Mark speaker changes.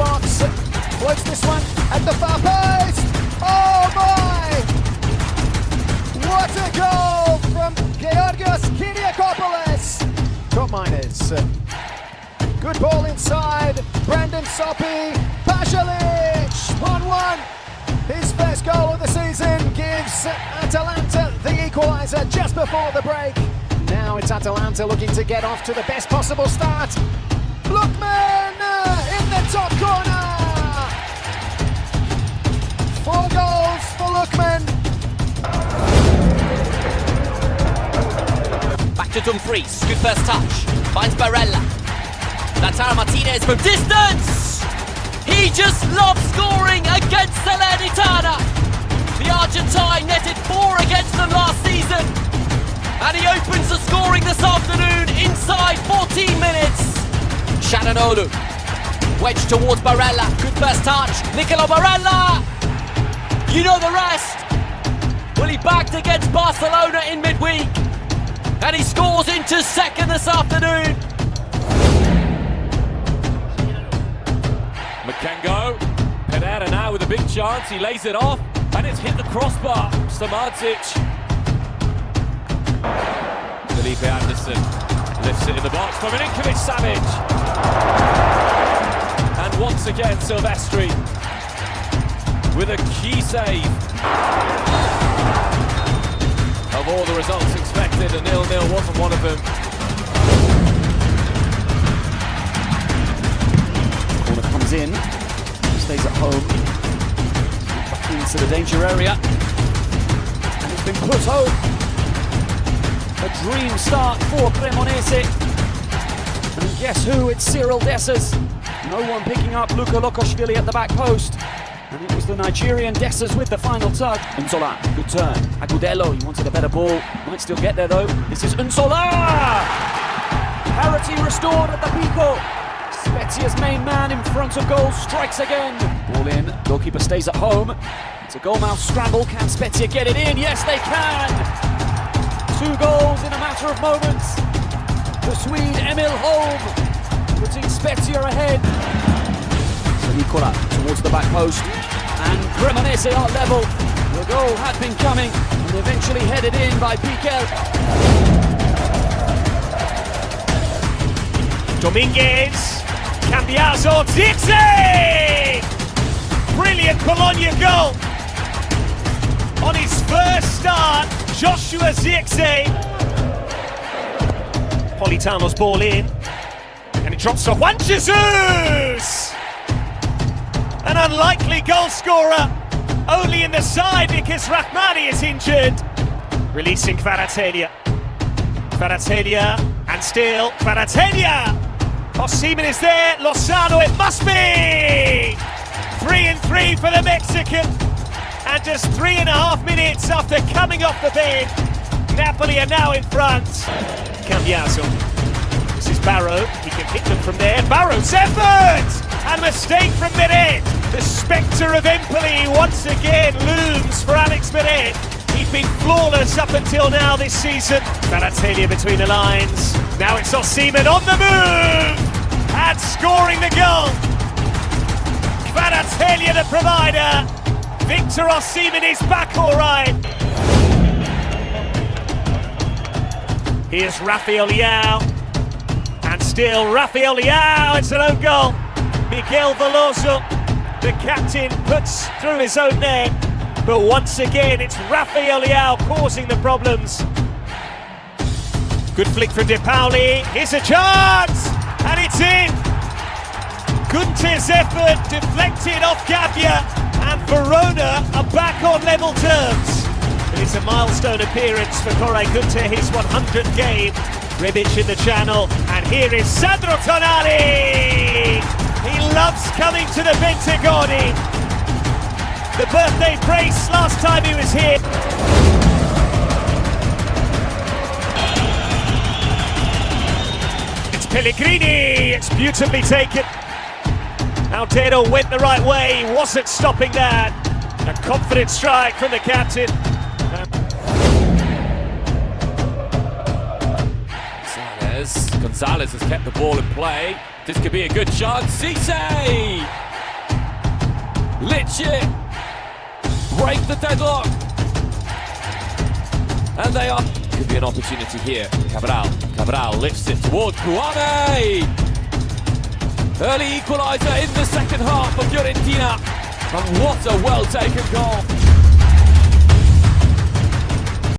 Speaker 1: box. Floats this one at the far post. Oh my! What a goal from Georgios Kyriakopoulos. Top miners. Good ball inside. Brandon Soppy. Pasalic. 1-1. His first goal of the season gives Atalanta the equaliser just before the break. Now it's Atalanta looking to get off to the best possible start. Lookman top corner. Four goals for Lookman.
Speaker 2: Back to Dumfries. Good first touch. Finds Barella. Lautaro Martinez from distance. He just loves scoring against Salernitana. The Argentine netted four against them last season. And he opens the scoring this afternoon inside 14 minutes. Calhanoglu. Wedge towards Barella. Good first touch. Nicolo Barella. You know the rest. Well, he backed against Barcelona in midweek. And he scores into second this afternoon.
Speaker 3: Makengo, Pereira now with a big chance, he lays it off, and it's hit the crossbar. Samardzic. Felipe Anderson lifts it in the box for Milinkovic Savic. And once again, Silvestri with a key save. Of all the results expected, a nil-nil wasn't one of them.
Speaker 1: Corner comes in. Stays at home. Back into the danger area. And it's been put home. A dream start for Cremonese. And guess who? It's Cyriel Dessers. No one picking up Luka Lochoshvili at the back post. And it was the Nigerian Dessers with the final tug. Nzola, good turn. Agudelo, he wanted a better ball. Might still get there though. This is Nzola! Parity restored at the Picco. Spezia's main man in front of goal strikes again. Ball in, goalkeeper stays at home. It's a goalmouth scramble. Can Spezia get it in? Yes, they can. Two goals in a matter of moments. The Swede Emil Holm putting Spezia ahead. Sernicola towards the back post. And Cremonese are level. The goal had been coming and eventually headed in by Pickel.
Speaker 4: Dominguez, Cambiaso, Zirkzee! Brilliant Bologna goal! On his first start, Joshua Zirkzee. Politano's ball in, drops to Juan Jesus! An unlikely goal scorer, only in the side because Rahmani is injured. Releasing Kvaratskhelia. Kvaratskhelia, and still Kvaratskhelia! Osimhen is there, Lozano it must be! Three and three for the Mexican. And just three and a half minutes after coming off the bench, Napoli are now in front. Cambiaso. Barrow. He can hit them from there. Barrow's effort! And a mistake from Meret. The spectre of Empoli once again looms for Alex Meret. He's been flawless up until now this season. Kvaratskhelia between the lines. Now it's Osimhen on the move! And scoring the goal! Kvaratskhelia the provider. Victor Osimhen is back all right. Here's Rafael Leao. Still Rafael Leao. It's an own goal. Miguel Veloso, the captain, puts through his own net. But once again, it's Rafael Leao causing the problems. Good flick from Depaoli. Here's a chance. And it's in. Gunter's effort deflected off Gabbia, and Verona are back on level terms. It is a milestone appearance for Koray Gunter, his 100th game Rebic in the channel, and here is Sandro Tonali! He loves coming to the Bentegodi. The birthday brace last time he was here. It's Pellegrini, it's beautifully taken. Altero went the right way, wasn't stopping that. A confident strike from the captain.
Speaker 3: Gonzalez. Has kept the ball in play. This could be a good chance. Cisse! Lich it! Break the deadlock! And they are. Could be an opportunity here. Cabral. Cabral lifts it towards Kouamé! Early equaliser in the second half for Fiorentina. And what a well taken goal.